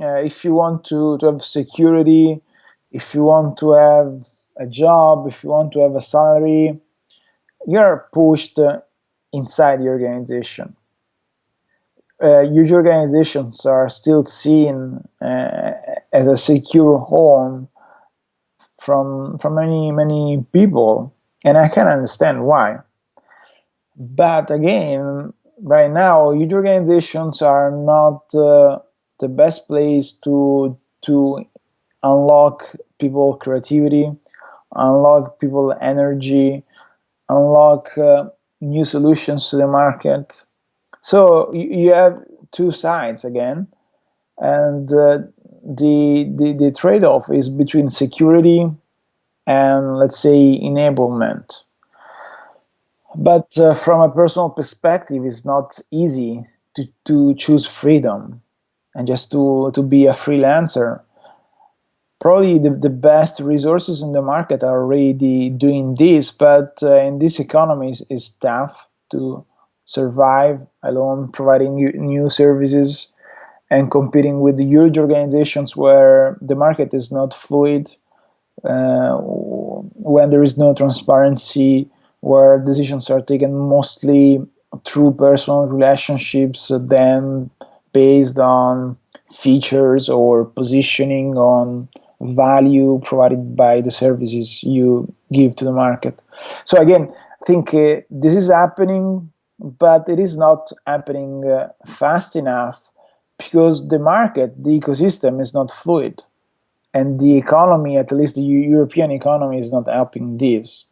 uh, if you want to, to have security, if you want to have a job, if you want to have a salary, you're pushed uh, inside the organization. Uh, huge organizations are still seen uh, as a secure home from from many many people, and I can understand why. But again, right now, huge organizations are not uh, the best place to to unlock people creativity, unlock people energy, unlock uh, new solutions to the market. So you, have two sides again, and uh, the the, the trade-off is between security and let's say enablement. But uh, from a personal perspective, it's not easy to, to choose freedom and just to, to be a freelancer. Probably the, the best resources in the market are already doing this, but uh, in this economy, it's, tough to survive alone, providing new, services and competing with huge organizations where the market is not fluid, uh, when there is no transparency, where decisions are taken mostly through personal relationships, then based on features or positioning on value provided by the services you give to the market. So again, I think uh, this is happening, but it is not happening uh, fast enough because the market, the ecosystem is not fluid. And the economy, at least the European economy, is not helping this.